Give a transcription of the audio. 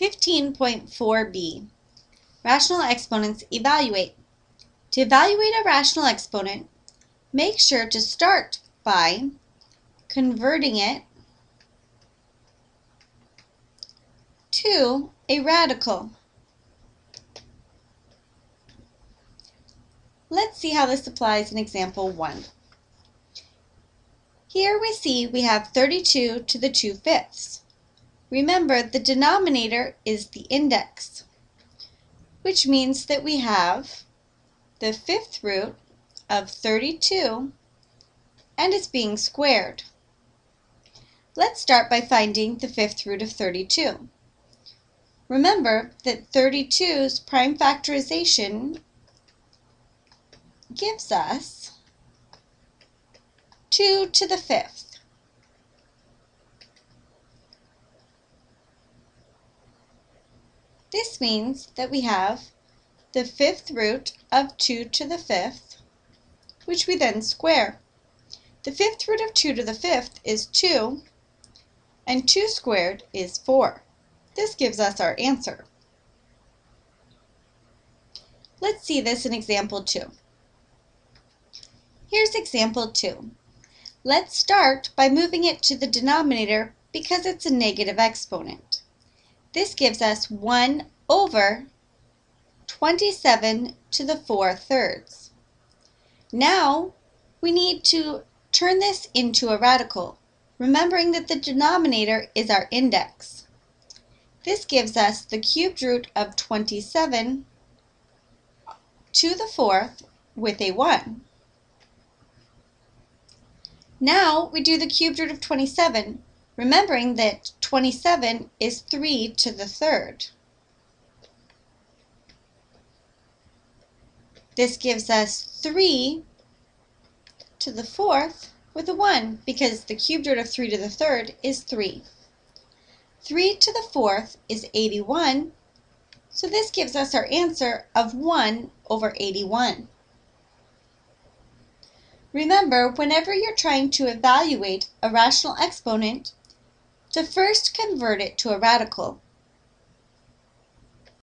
15.4b Rational exponents evaluate. To evaluate a rational exponent, make sure to start by converting it to a radical. Let's see how this applies in example 1. Here we see we have 32 to the 2 fifths. Remember, the denominator is the index, which means that we have the fifth root of 32 and it's being squared. Let's start by finding the fifth root of 32. Remember that 32's prime factorization gives us 2 to the fifth. This means that we have the fifth root of 2 to the fifth, which we then square. The fifth root of 2 to the fifth is 2, and 2 squared is 4. This gives us our answer. Let's see this in example 2. Here's example 2. Let's start by moving it to the denominator because it's a negative exponent. This gives us 1 over 27 to the 4 thirds. Now we need to turn this into a radical, remembering that the denominator is our index. This gives us the cubed root of 27 to the fourth with a 1. Now we do the cubed root of 27, remembering that 27 is 3 to the third. This gives us 3 to the fourth with a 1 because the cubed root of 3 to the third is 3. 3 to the fourth is 81, so this gives us our answer of 1 over 81. Remember, whenever you're trying to evaluate a rational exponent, to first convert it to a radical.